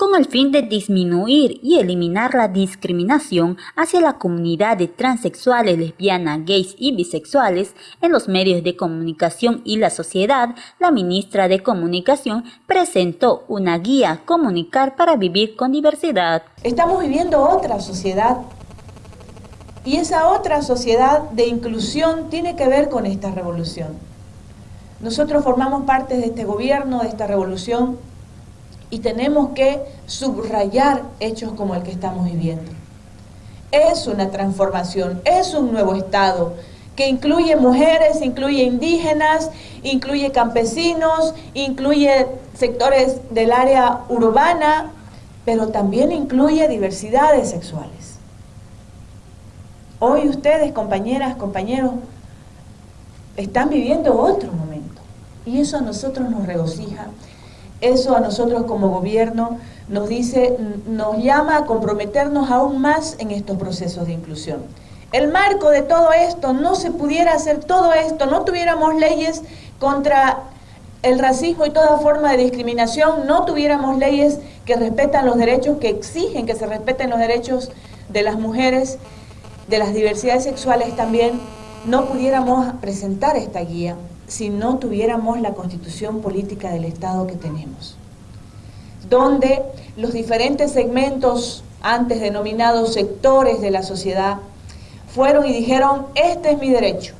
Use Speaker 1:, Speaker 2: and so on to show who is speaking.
Speaker 1: con el fin de disminuir y eliminar la discriminación hacia la comunidad de transexuales, lesbianas, gays y bisexuales en los medios de comunicación y la sociedad, la ministra de Comunicación presentó una guía Comunicar para vivir con diversidad.
Speaker 2: Estamos viviendo otra sociedad y esa otra sociedad de inclusión tiene que ver con esta revolución. Nosotros formamos parte de este gobierno, de esta revolución, y tenemos que subrayar hechos como el que estamos viviendo. Es una transformación, es un nuevo Estado que incluye mujeres, incluye indígenas, incluye campesinos, incluye sectores del área urbana, pero también incluye diversidades sexuales. Hoy ustedes, compañeras, compañeros, están viviendo otro momento y eso a nosotros nos regocija eso a nosotros como gobierno nos dice, nos llama a comprometernos aún más en estos procesos de inclusión. El marco de todo esto, no se pudiera hacer todo esto, no tuviéramos leyes contra el racismo y toda forma de discriminación, no tuviéramos leyes que respetan los derechos, que exigen que se respeten los derechos de las mujeres, de las diversidades sexuales también, no pudiéramos presentar esta guía si no tuviéramos la constitución política del Estado que tenemos, donde los diferentes segmentos, antes denominados sectores de la sociedad, fueron y dijeron, este es mi derecho,